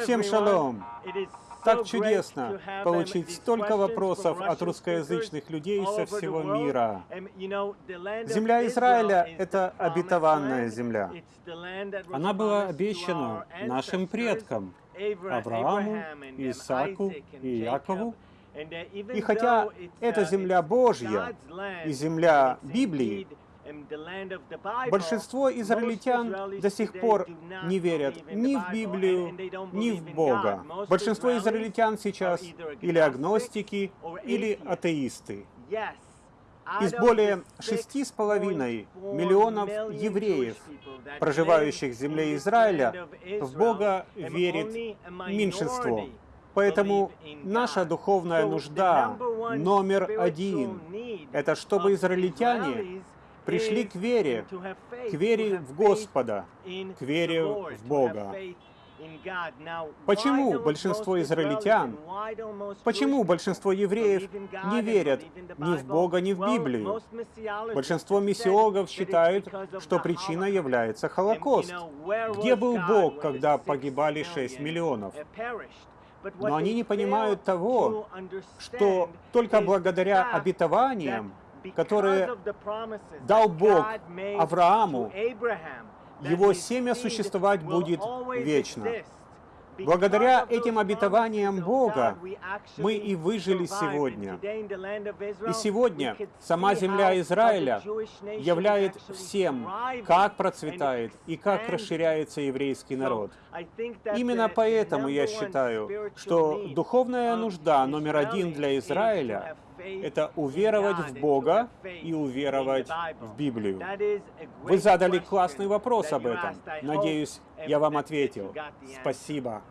Всем шалом! Так чудесно получить столько вопросов от русскоязычных людей со всего мира. Земля Израиля — это обетованная земля. Она была обещана нашим предкам, Аврааму, Исааку и Якову. И хотя это земля Божья и земля Библии, Большинство израильтян до сих пор не верят ни в Библию, ни в Бога. Большинство израильтян сейчас или агностики, или атеисты. Из более шести с половиной миллионов евреев, проживающих в земле Израиля, в Бога верит меньшинство. Поэтому наша духовная нужда номер один — это чтобы израильтяне пришли к вере, к вере в Господа, к вере в Бога. Почему большинство израильтян, почему большинство евреев не верят ни в Бога, ни в Библию? Большинство миссиологов считают, что причиной является Холокост. Где был Бог, когда погибали 6 миллионов? Но они не понимают того, что только благодаря обетованиям которые дал Бог Аврааму, его семя существовать будет вечно. Благодаря этим обетованиям Бога мы и выжили сегодня. И сегодня сама земля Израиля являет всем, как процветает и как расширяется еврейский народ. Именно поэтому я считаю, что духовная нужда номер один для Израиля это уверовать в Бога и уверовать в Библию. Вы задали классный вопрос об этом. Надеюсь, я вам ответил. Спасибо.